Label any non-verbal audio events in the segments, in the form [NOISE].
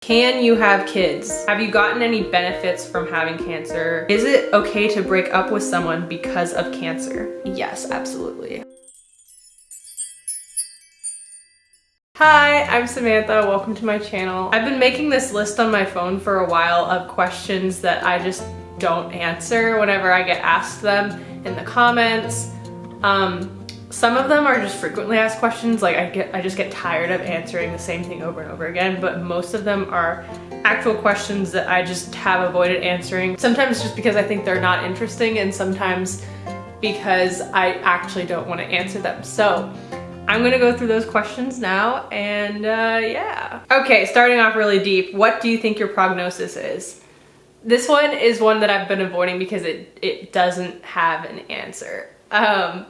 Can you have kids? Have you gotten any benefits from having cancer? Is it okay to break up with someone because of cancer? Yes, absolutely. Hi, I'm Samantha. Welcome to my channel. I've been making this list on my phone for a while of questions that I just don't answer whenever I get asked them in the comments. Um, some of them are just frequently asked questions, like I get, I just get tired of answering the same thing over and over again, but most of them are actual questions that I just have avoided answering. Sometimes just because I think they're not interesting and sometimes because I actually don't want to answer them. So I'm gonna go through those questions now and uh, yeah. Okay, starting off really deep, what do you think your prognosis is? This one is one that I've been avoiding because it, it doesn't have an answer. Um,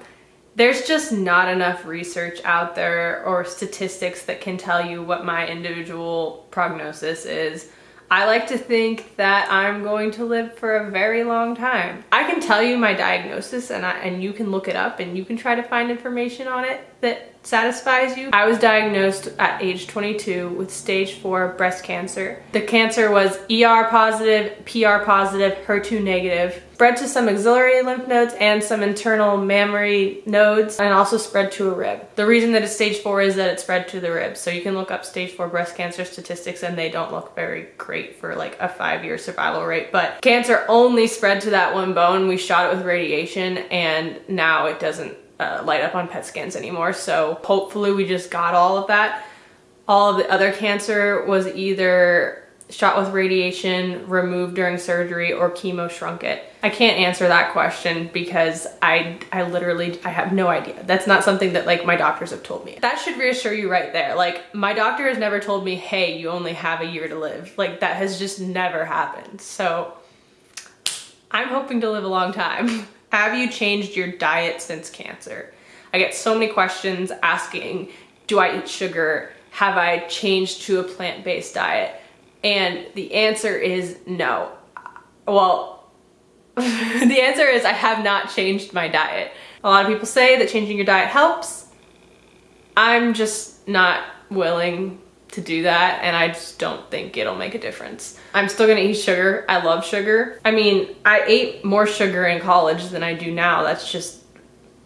there's just not enough research out there or statistics that can tell you what my individual prognosis is. I like to think that I'm going to live for a very long time. I can tell you my diagnosis and, I, and you can look it up and you can try to find information on it that satisfies you. I was diagnosed at age 22 with stage 4 breast cancer. The cancer was ER positive, PR positive, HER2 negative, spread to some axillary lymph nodes and some internal mammary nodes and also spread to a rib. The reason that it's stage 4 is that it spread to the rib. So you can look up stage 4 breast cancer statistics and they don't look very great for like a 5-year survival rate. But cancer only spread to that one bone. We shot it with radiation and now it doesn't uh, light up on PET scans anymore. So hopefully we just got all of that. All of the other cancer was either shot with radiation, removed during surgery, or chemo shrunk it. I can't answer that question because I, I literally, I have no idea. That's not something that like my doctors have told me. That should reassure you right there. Like my doctor has never told me, hey, you only have a year to live. Like that has just never happened. So I'm hoping to live a long time. [LAUGHS] Have you changed your diet since cancer? I get so many questions asking, do I eat sugar? Have I changed to a plant-based diet? And the answer is no. Well, [LAUGHS] the answer is I have not changed my diet. A lot of people say that changing your diet helps. I'm just not willing to do that and I just don't think it'll make a difference. I'm still gonna eat sugar. I love sugar. I mean, I ate more sugar in college than I do now. That's just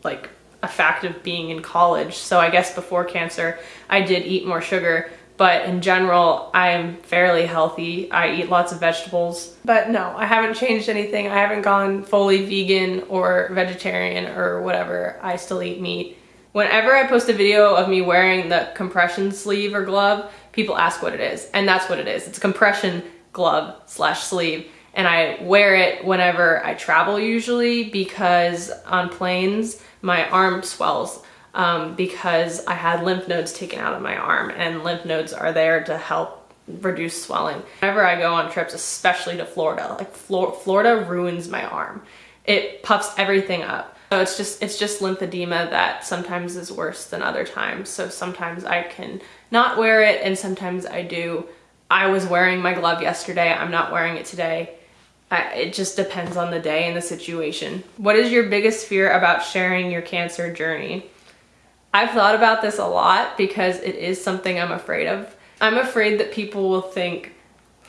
like a fact of being in college. So I guess before cancer, I did eat more sugar, but in general, I'm fairly healthy. I eat lots of vegetables. But no, I haven't changed anything. I haven't gone fully vegan or vegetarian or whatever. I still eat meat. Whenever I post a video of me wearing the compression sleeve or glove, people ask what it is. And that's what it is. It's a compression glove slash sleeve. And I wear it whenever I travel usually because on planes, my arm swells um, because I had lymph nodes taken out of my arm and lymph nodes are there to help reduce swelling. Whenever I go on trips, especially to Florida, like Florida ruins my arm. It puffs everything up. So it's just it's just lymphedema that sometimes is worse than other times. So sometimes I can not wear it and sometimes I do. I was wearing my glove yesterday. I'm not wearing it today. I, it just depends on the day and the situation. What is your biggest fear about sharing your cancer journey? I've thought about this a lot because it is something I'm afraid of. I'm afraid that people will think,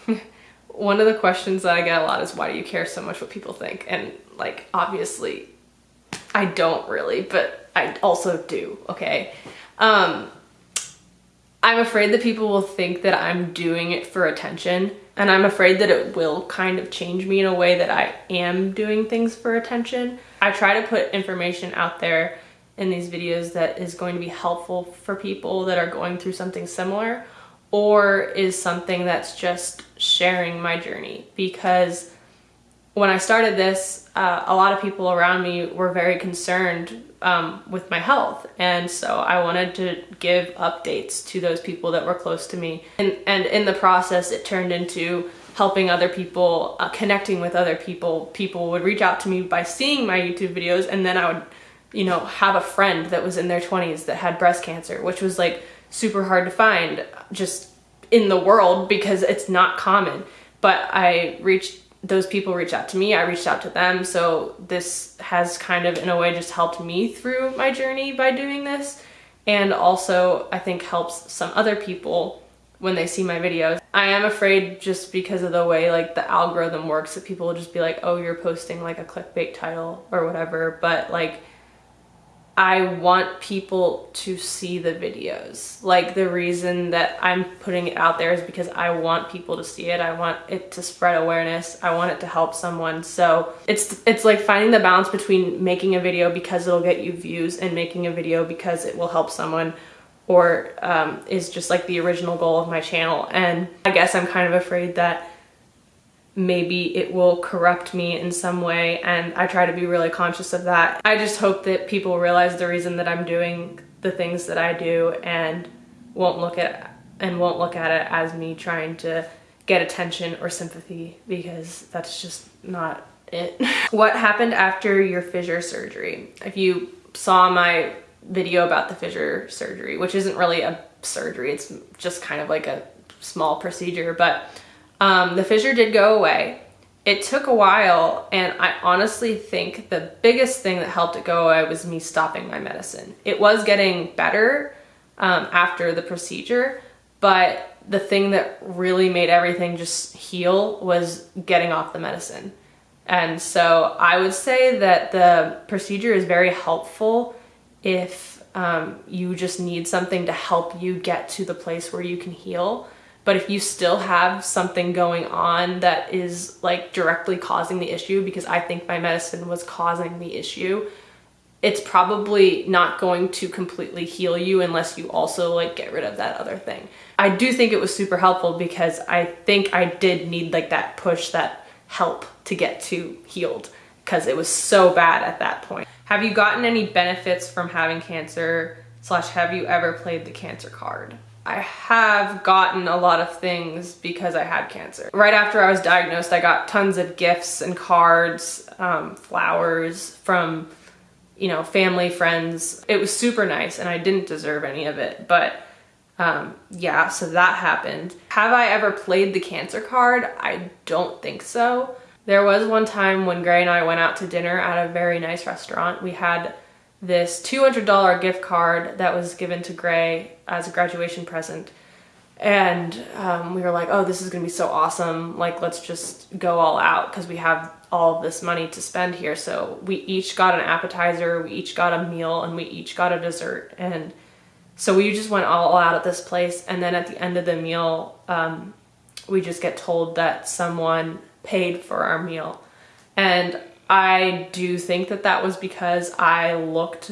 [LAUGHS] one of the questions that I get a lot is why do you care so much what people think? And like, obviously I don't really, but I also do, okay? Um, I'm afraid that people will think that I'm doing it for attention and I'm afraid that it will kind of change me in a way that I am doing things for attention. I try to put information out there in these videos that is going to be helpful for people that are going through something similar or is something that's just sharing my journey because when I started this, uh, a lot of people around me were very concerned um, with my health. And so I wanted to give updates to those people that were close to me. And, and in the process, it turned into helping other people, uh, connecting with other people. People would reach out to me by seeing my YouTube videos and then I would, you know, have a friend that was in their 20s that had breast cancer, which was like super hard to find just in the world because it's not common. But I reached those people reach out to me, I reached out to them. So this has kind of in a way just helped me through my journey by doing this. And also I think helps some other people when they see my videos. I am afraid just because of the way like the algorithm works that people will just be like, oh, you're posting like a clickbait title or whatever. But like, I want people to see the videos. Like the reason that I'm putting it out there is because I want people to see it. I want it to spread awareness. I want it to help someone. So it's it's like finding the balance between making a video because it'll get you views and making a video because it will help someone or um, is just like the original goal of my channel. And I guess I'm kind of afraid that maybe it will corrupt me in some way and I try to be really conscious of that. I just hope that people realize the reason that I'm doing the things that I do and won't look at and won't look at it as me trying to get attention or sympathy because that's just not it. [LAUGHS] what happened after your fissure surgery? If you saw my video about the fissure surgery, which isn't really a surgery, it's just kind of like a small procedure, but um, the fissure did go away. It took a while, and I honestly think the biggest thing that helped it go away was me stopping my medicine. It was getting better um, after the procedure, but the thing that really made everything just heal was getting off the medicine. And so I would say that the procedure is very helpful if um, you just need something to help you get to the place where you can heal. But if you still have something going on that is like directly causing the issue, because I think my medicine was causing the issue, it's probably not going to completely heal you unless you also like get rid of that other thing. I do think it was super helpful because I think I did need like that push, that help to get to healed because it was so bad at that point. Have you gotten any benefits from having cancer slash have you ever played the cancer card? I have gotten a lot of things because I had cancer. Right after I was diagnosed, I got tons of gifts and cards, um, flowers from, you know, family, friends. It was super nice and I didn't deserve any of it, but um, yeah, so that happened. Have I ever played the cancer card? I don't think so. There was one time when Gray and I went out to dinner at a very nice restaurant. We had this $200 gift card that was given to Gray as a graduation present. And um, we were like, oh, this is gonna be so awesome. Like, let's just go all out because we have all this money to spend here. So we each got an appetizer, we each got a meal, and we each got a dessert. And so we just went all out at this place. And then at the end of the meal, um, we just get told that someone paid for our meal. And I do think that that was because I looked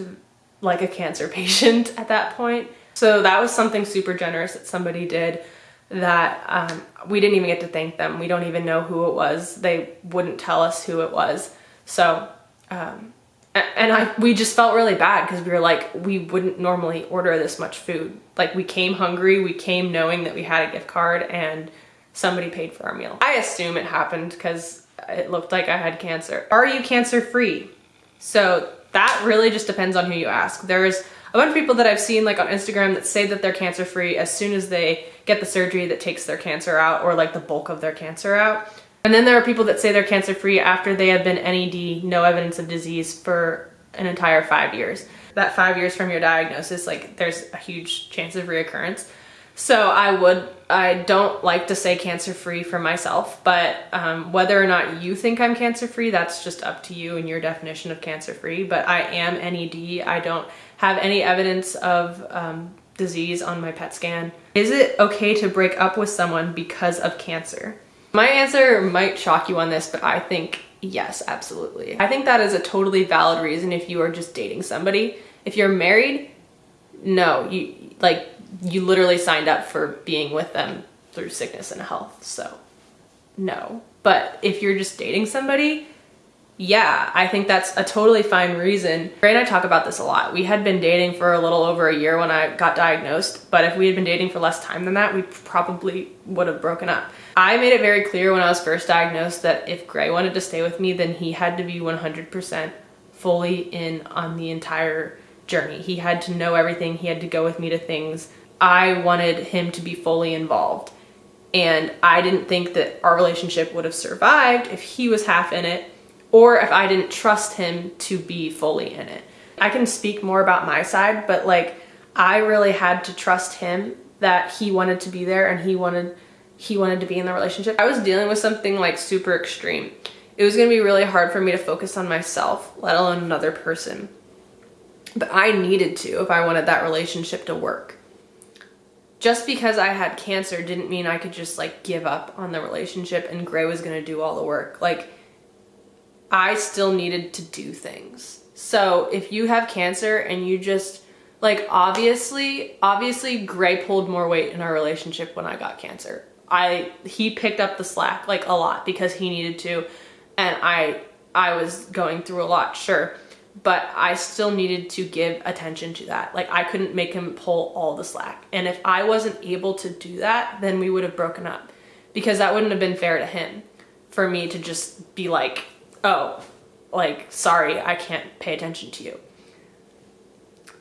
like a cancer [LAUGHS] patient at that point. So that was something super generous that somebody did that um, we didn't even get to thank them. We don't even know who it was. They wouldn't tell us who it was. So, um, and I, we just felt really bad because we were like, we wouldn't normally order this much food. Like we came hungry, we came knowing that we had a gift card and somebody paid for our meal. I assume it happened because it looked like I had cancer. Are you cancer free? So that really just depends on who you ask. There's a bunch of people that I've seen like on Instagram that say that they're cancer free as soon as they get the surgery that takes their cancer out or like the bulk of their cancer out. And then there are people that say they're cancer free after they have been NED, no evidence of disease for an entire five years. That five years from your diagnosis, like there's a huge chance of reoccurrence. So I would, I don't like to say cancer free for myself, but um, whether or not you think I'm cancer free, that's just up to you and your definition of cancer free. But I am NED. I don't have any evidence of um, disease on my PET scan. Is it okay to break up with someone because of cancer? My answer might shock you on this, but I think yes, absolutely. I think that is a totally valid reason if you are just dating somebody. If you're married, no, you like you literally signed up for being with them through sickness and health. So no. But if you're just dating somebody, yeah, I think that's a totally fine reason. Gray and I talk about this a lot. We had been dating for a little over a year when I got diagnosed, but if we had been dating for less time than that, we probably would have broken up. I made it very clear when I was first diagnosed that if Gray wanted to stay with me, then he had to be 100% fully in on the entire journey. He had to know everything. He had to go with me to things I wanted him to be fully involved. And I didn't think that our relationship would have survived if he was half in it or if I didn't trust him to be fully in it. I can speak more about my side, but like I really had to trust him that he wanted to be there and he wanted he wanted to be in the relationship. I was dealing with something like super extreme. It was going to be really hard for me to focus on myself, let alone another person. But I needed to if I wanted that relationship to work. Just because I had cancer didn't mean I could just like give up on the relationship and Gray was to do all the work. Like I still needed to do things. So if you have cancer and you just like obviously, obviously Gray pulled more weight in our relationship when I got cancer. I he picked up the slack like a lot because he needed to and I I was going through a lot, sure. But I still needed to give attention to that. Like I couldn't make him pull all the slack. And if I wasn't able to do that, then we would have broken up because that wouldn't have been fair to him for me to just be like, "Oh, like sorry, I can't pay attention to you."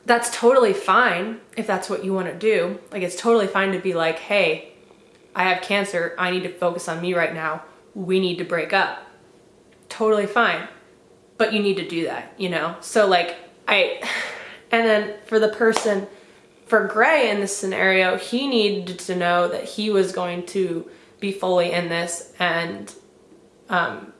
that's totally fine if that's what you want to do. Like it's totally fine to be like, hey, I have cancer. I need to focus on me right now. We need to break up. Totally fine. But you need to do that, you know? So like I, and then for the person, for Gray in this scenario, he needed to know that he was going to be fully in this and um,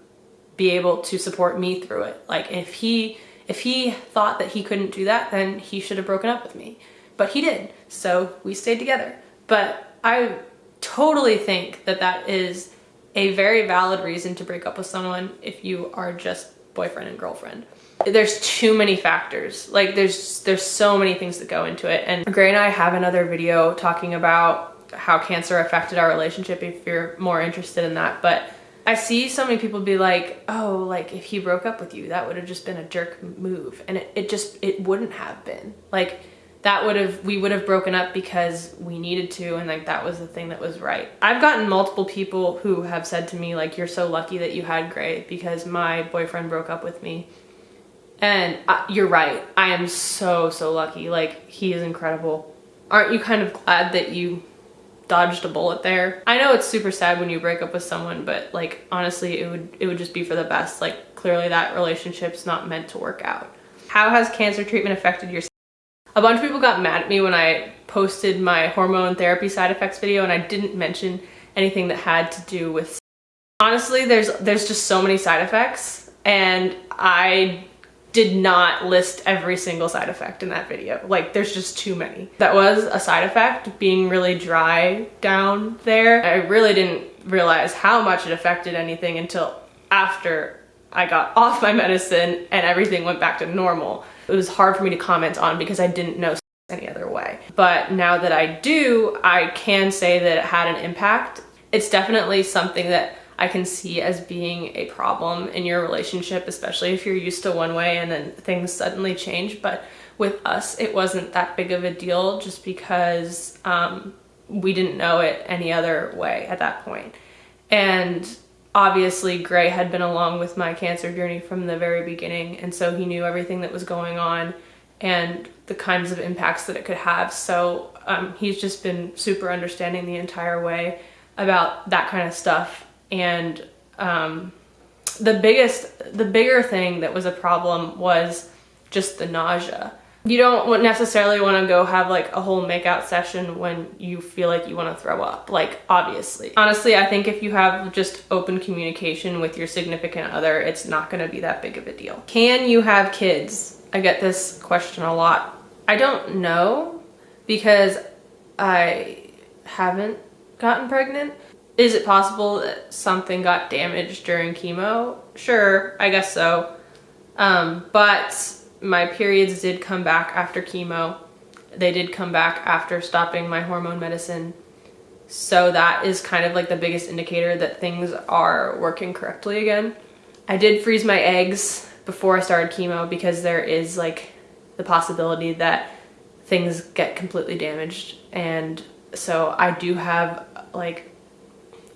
be able to support me through it. Like if he, if he thought that he couldn't do that, then he should have broken up with me. But he did, so we stayed together. But I totally think that that is a very valid reason to break up with someone if you are just boyfriend and girlfriend. There's too many factors. Like there's there's so many things that go into it. And Gray and I have another video talking about how cancer affected our relationship if you're more interested in that. But I see so many people be like, oh, like if he broke up with you, that would have just been a jerk move. And it, it just, it wouldn't have been. Like that would have, we would have broken up because we needed to and like that was the thing that was right. I've gotten multiple people who have said to me like, you're so lucky that you had Gray because my boyfriend broke up with me. And uh, you're right. I am so, so lucky. Like he is incredible. Aren't you kind of glad that you dodged a bullet there. I know it's super sad when you break up with someone, but like honestly, it would it would just be for the best. Like clearly that relationship's not meant to work out. How has cancer treatment affected your A bunch of people got mad at me when I posted my hormone therapy side effects video and I didn't mention anything that had to do with honestly there's there's just so many side effects and I did not list every single side effect in that video. Like there's just too many. That was a side effect, being really dry down there. I really didn't realize how much it affected anything until after I got [LAUGHS] off my medicine and everything went back to normal. It was hard for me to comment on because I didn't know [LAUGHS] any other way. But now that I do, I can say that it had an impact. It's definitely something that I can see as being a problem in your relationship, especially if you're used to one way and then things suddenly change. But with us, it wasn't that big of a deal just because um, we didn't know it any other way at that point. And obviously Gray had been along with my cancer journey from the very beginning. And so he knew everything that was going on and the kinds of impacts that it could have. So um, he's just been super understanding the entire way about that kind of stuff and um, the biggest, the bigger thing that was a problem was just the nausea. You don't necessarily want to go have like a whole makeout session when you feel like you want to throw up, like obviously. Honestly, I think if you have just open communication with your significant other, it's not going to be that big of a deal. Can you have kids? I get this question a lot. I don't know because I haven't gotten pregnant. Is it possible that something got damaged during chemo? Sure, I guess so. Um, but my periods did come back after chemo. They did come back after stopping my hormone medicine. So that is kind of like the biggest indicator that things are working correctly again. I did freeze my eggs before I started chemo because there is like the possibility that things get completely damaged. And so I do have like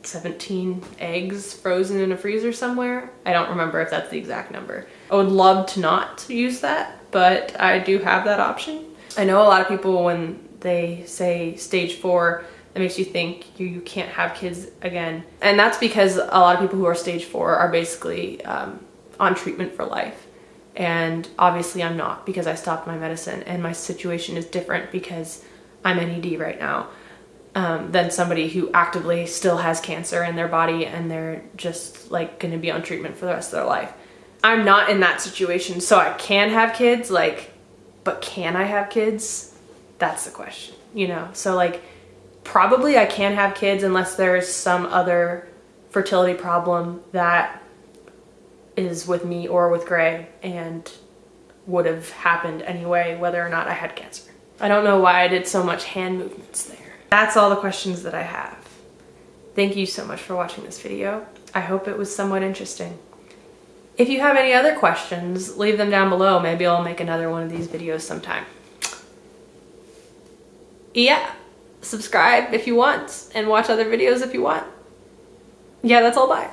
17 eggs frozen in a freezer somewhere. I don't remember if that's the exact number. I would love to not use that, but I do have that option. I know a lot of people when they say stage four, that makes you think you, you can't have kids again. And that's because a lot of people who are stage four are basically um, on treatment for life. And obviously I'm not because I stopped my medicine and my situation is different because I'm NED right now. Um, than somebody who actively still has cancer in their body and they're just like going to be on treatment for the rest of their life. I'm not in that situation, so I can have kids, like, but can I have kids? That's the question, you know? So, like, probably I can have kids unless there's some other fertility problem that is with me or with Gray and would have happened anyway, whether or not I had cancer. I don't know why I did so much hand movements there. That's all the questions that I have. Thank you so much for watching this video. I hope it was somewhat interesting. If you have any other questions, leave them down below. Maybe I'll make another one of these videos sometime. Yeah, subscribe if you want and watch other videos if you want. Yeah, that's all. Bye.